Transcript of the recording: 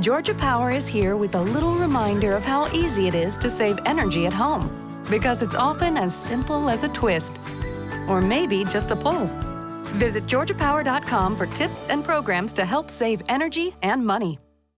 Georgia Power is here with a little reminder of how easy it is to save energy at home. Because it's often as simple as a twist, or maybe just a pull. Visit georgiapower.com for tips and programs to help save energy and money.